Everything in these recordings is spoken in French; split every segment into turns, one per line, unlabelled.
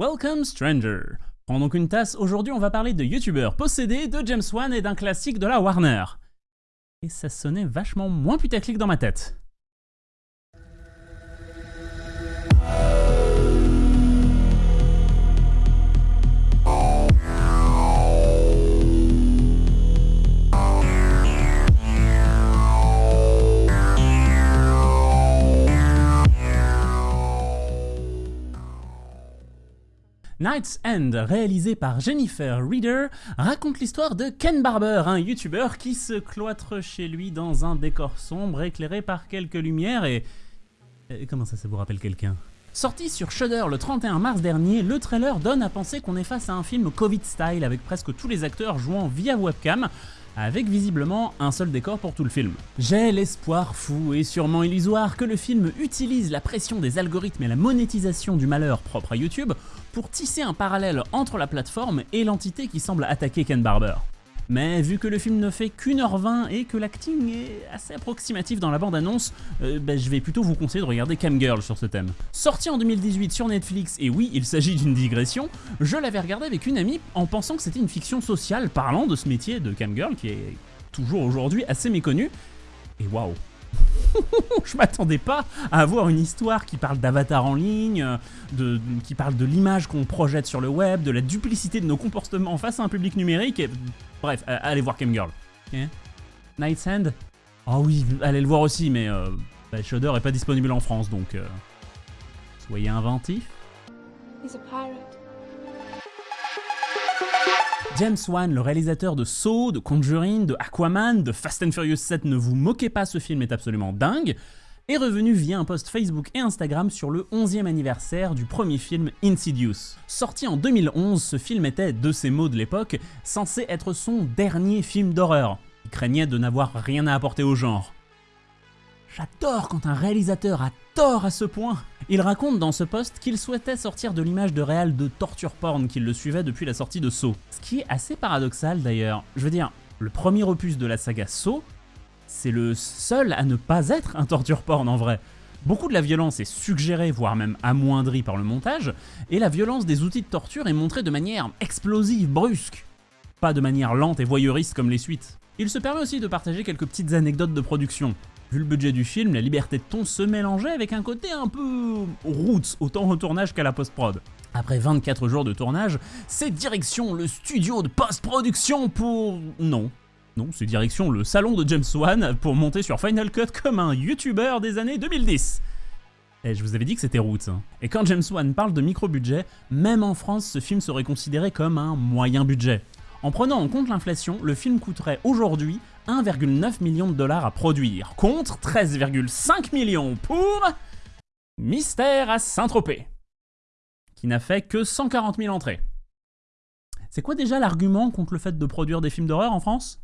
Welcome Stranger Prends donc une tasse, aujourd'hui on va parler de youtubeurs possédés, de James Wan et d'un classique de la Warner. Et ça sonnait vachement moins putaclic dans ma tête. Night's End, réalisé par Jennifer Reader, raconte l'histoire de Ken Barber, un youtubeur qui se cloître chez lui dans un décor sombre éclairé par quelques lumières et... Comment ça, ça vous rappelle quelqu'un? Sorti sur Shudder le 31 mars dernier, le trailer donne à penser qu'on est face à un film Covid-style avec presque tous les acteurs jouant via webcam, avec visiblement un seul décor pour tout le film. J'ai l'espoir fou et sûrement illusoire que le film utilise la pression des algorithmes et la monétisation du malheur propre à YouTube pour tisser un parallèle entre la plateforme et l'entité qui semble attaquer Ken Barber. Mais vu que le film ne fait qu'une heure 20 et que l'acting est assez approximatif dans la bande-annonce, euh, bah, je vais plutôt vous conseiller de regarder Camgirl sur ce thème. Sorti en 2018 sur Netflix, et oui, il s'agit d'une digression, je l'avais regardé avec une amie en pensant que c'était une fiction sociale parlant de ce métier de Camgirl qui est toujours aujourd'hui assez méconnu, et waouh je m'attendais pas à avoir une histoire qui parle d'avatar en ligne, de, qui parle de l'image qu'on projette sur le web, de la duplicité de nos comportements face à un public numérique, et bref, allez voir Camgirl. Okay. Night's End Oh oui, allez le voir aussi, mais euh, bah, Shudder est pas disponible en France, donc euh, soyez inventifs. James Wan, le réalisateur de Saw, de Conjuring, de Aquaman, de Fast and Furious 7, ne vous moquez pas, ce film est absolument dingue, est revenu via un post Facebook et Instagram sur le 11e anniversaire du premier film Insidious. Sorti en 2011, ce film était, de ses mots de l'époque, censé être son dernier film d'horreur. Il craignait de n'avoir rien à apporter au genre. J'adore quand un réalisateur a tort à ce point il raconte dans ce post qu'il souhaitait sortir de l'image de réal de torture porn qui le suivait depuis la sortie de Saw. Ce qui est assez paradoxal d'ailleurs. Je veux dire, le premier opus de la saga Saw, c'est le seul à ne pas être un torture porn en vrai. Beaucoup de la violence est suggérée, voire même amoindrie par le montage, et la violence des outils de torture est montrée de manière explosive, brusque. Pas de manière lente et voyeuriste comme les suites. Il se permet aussi de partager quelques petites anecdotes de production. Vu le budget du film, la liberté de ton se mélangeait avec un côté un peu roots, autant au tournage qu'à la post-prod. Après 24 jours de tournage, c'est direction le studio de post-production pour... Non. Non, c'est direction le salon de James Wan pour monter sur Final Cut comme un YouTuber des années 2010. Et je vous avais dit que c'était roots. Hein. Et quand James Wan parle de micro-budget, même en France, ce film serait considéré comme un moyen budget. En prenant en compte l'inflation, le film coûterait aujourd'hui 1,9 million de dollars à produire, contre 13,5 millions pour Mystère à Saint-Tropez, qui n'a fait que 140 000 entrées. C'est quoi déjà l'argument contre le fait de produire des films d'horreur en France?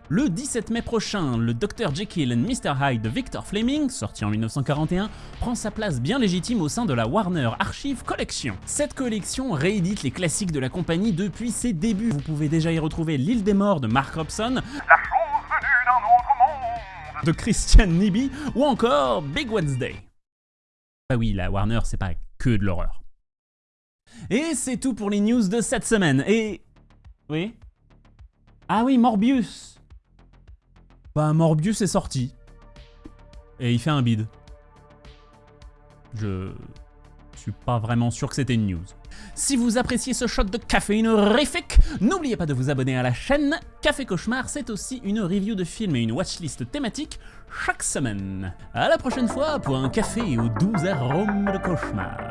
le 17 mai prochain, le Dr Jekyll and Mr Hyde de Victor Fleming, sorti en 1941, prend sa place bien légitime au sein de la Warner Archive Collection. Cette collection réédite les classiques de la compagnie depuis ses débuts. Vous pouvez déjà y retrouver L'île des morts de Mark Robson, La chose venue d'un autre monde de Christian Nibi ou encore Big Wednesday. Bah oui, la Warner c'est pas que de l'horreur. Et c'est tout pour les news de cette semaine. Et... Oui? Ah oui, Morbius Bah Morbius est sorti. Et il fait un bide. Je suis pas vraiment sûr que c'était une news. Si vous appréciez ce shot de caféine horrifique, n'oubliez pas de vous abonner à la chaîne. Café Cauchemar, c'est aussi une review de films et une watchlist thématique chaque semaine. À la prochaine fois pour un café aux doux arômes de cauchemar.